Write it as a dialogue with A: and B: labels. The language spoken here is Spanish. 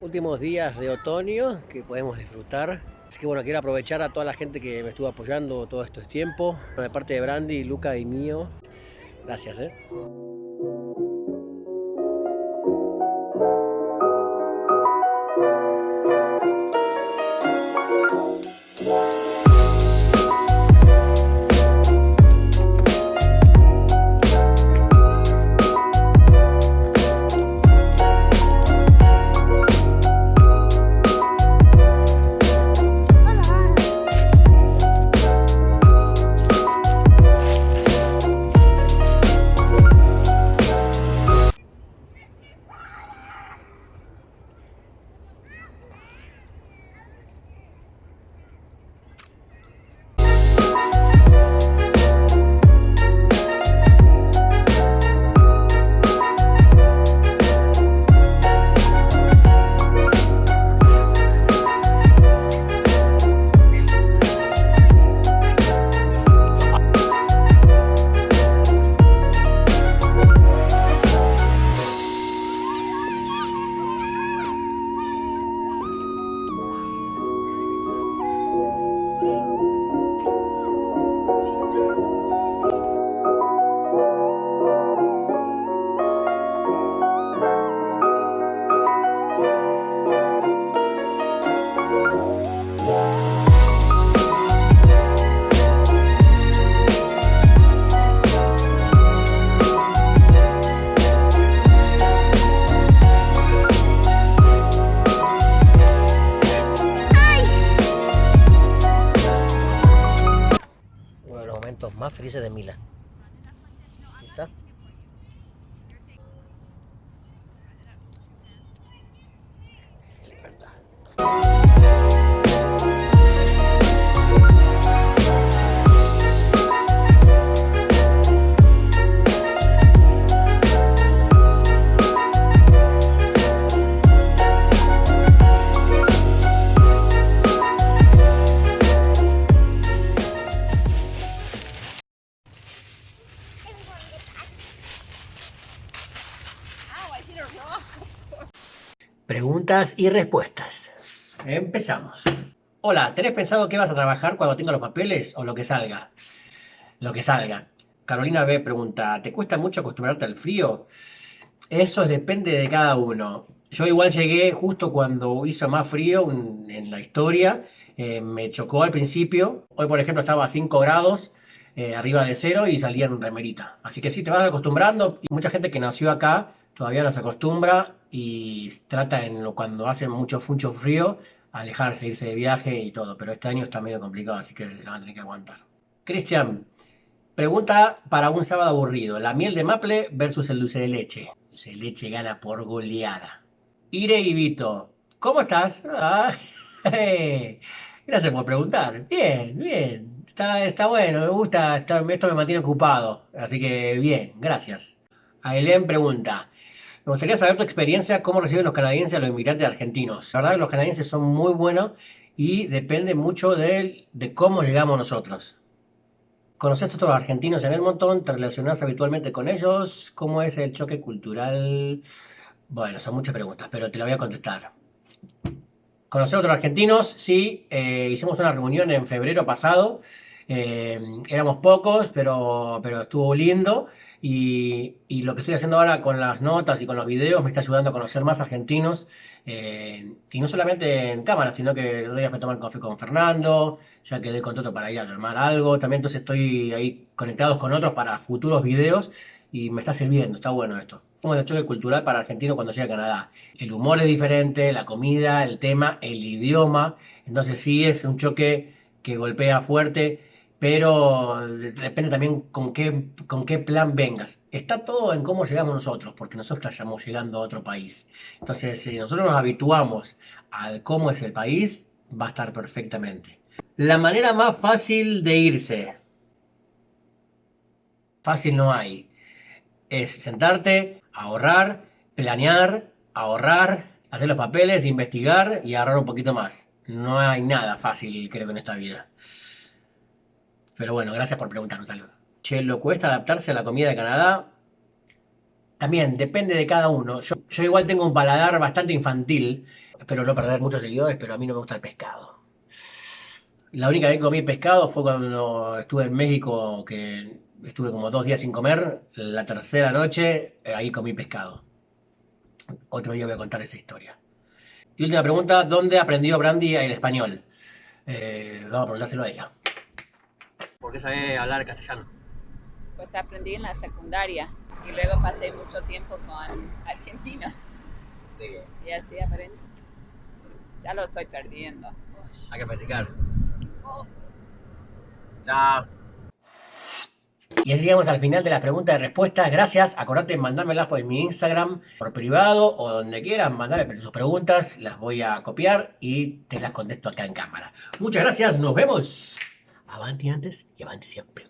A: Últimos días de otoño que podemos disfrutar. Así que bueno, quiero aprovechar a toda la gente que me estuvo apoyando todo este tiempo. De parte de Brandy, Luca y mío. Gracias, ¿eh? Felices de Mila. Preguntas y respuestas. Empezamos. Hola, ¿tenés pensado qué vas a trabajar cuando tenga los papeles o lo que salga? Lo que salga. Carolina B pregunta, ¿te cuesta mucho acostumbrarte al frío? Eso depende de cada uno. Yo igual llegué justo cuando hizo más frío en la historia. Eh, me chocó al principio. Hoy, por ejemplo, estaba a 5 grados eh, arriba de cero y salía en remerita. Así que sí, te vas acostumbrando. Y mucha gente que nació acá todavía no se acostumbra y trata en lo, cuando hace mucho, mucho frío alejarse, irse de viaje y todo. Pero este año está medio complicado, así que lo van a tener que aguantar. Cristian, pregunta para un sábado aburrido. La miel de maple versus el dulce de leche. El dulce de leche gana por goleada. Ire y Vito, ¿cómo estás? Gracias por preguntar. Bien, bien. Está, está bueno, me gusta. Está, esto me mantiene ocupado. Así que bien, gracias. Ailén pregunta. Me gustaría saber tu experiencia, cómo reciben los canadienses a los inmigrantes argentinos. La verdad que los canadienses son muy buenos y depende mucho de, cómo llegamos nosotros. ¿Conoces a otros argentinos en el montón? ¿Te relacionas habitualmente con ellos? ¿Cómo es el choque cultural? Bueno, son muchas preguntas, pero te la voy a contestar. ¿Conocer a otros argentinos? Sí, eh, hicimos una reunión en febrero pasado. Eh, éramos pocos, pero, pero estuvo lindo. Y, lo que estoy haciendo ahora con las notas y con los videos me está ayudando a conocer más argentinos. Eh, y no solamente en cámara, sino que el otro día fui a tomar café con Fernando, ya quedé contento para ir a tomar algo. También entonces estoy ahí conectados con otros para futuros videos y me está sirviendo, está bueno esto. Como el choque cultural para argentino cuando llega a Canadá. El humor es diferente, la comida, el tema, el idioma. Entonces sí es un choque que golpea fuerte pero depende también con qué, con qué plan vengas. Está todo en cómo llegamos nosotros, porque nosotros estamos llegando a otro país. Entonces, si nosotros nos habituamos a cómo es el país, va a estar perfectamente. La manera más fácil de irse. Fácil no hay. es sentarte, ahorrar, planear, ahorrar, hacer los papeles, investigar y ahorrar un poquito más. No hay nada fácil, creo, en esta vida. Pero bueno, gracias por preguntar, un saludo. Che, ¿lo cuesta adaptarse a la comida de Canadá? También depende de cada uno. Yo, igual tengo un paladar bastante infantil. Espero no perder muchos seguidores, pero a mí no me gusta el pescado. La única vez que comí pescado fue cuando estuve en México, que estuve como dos días sin comer. La tercera noche, eh, ahí comí pescado. Otro día voy a contar esa historia. Y última pregunta, ¿dónde aprendió Brandy el español? Eh, vamos a preguntárselo a ella. ¿Por qué sabe hablar castellano?
B: Pues aprendí en la secundaria y luego pasé mucho tiempo con argentinos y así aprendí. Ya lo estoy perdiendo.
A: Hay que practicar. Chao. Y así llegamos al final de las preguntas y respuestas. Gracias. Acordate de mandármelas por mi Instagram, por privado o donde quieras. Mandame tus preguntas. Las voy a copiar y te las contesto acá en cámara. Muchas gracias. Nos vemos. Avanti antes y avanti siempre.